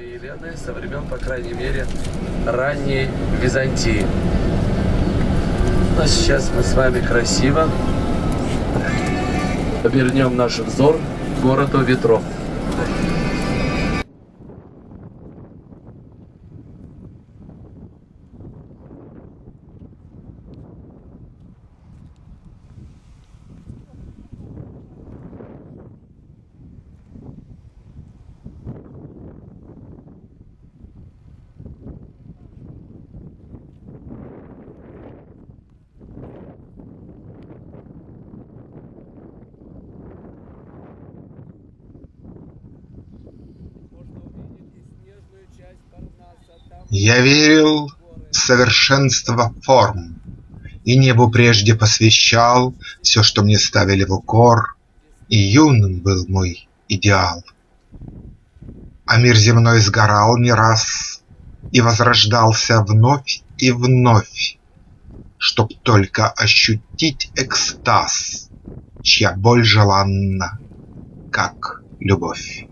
И Елены со времен, по крайней мере, ранней Византии. Но сейчас мы с вами красиво обернем наш взор к городу ветров. Я верил в совершенство форм И небу прежде посвящал Все, что мне ставили в укор, И юным был мой идеал. А мир земной сгорал не раз И возрождался вновь и вновь, Чтоб только ощутить экстаз, Чья боль желанна, как любовь.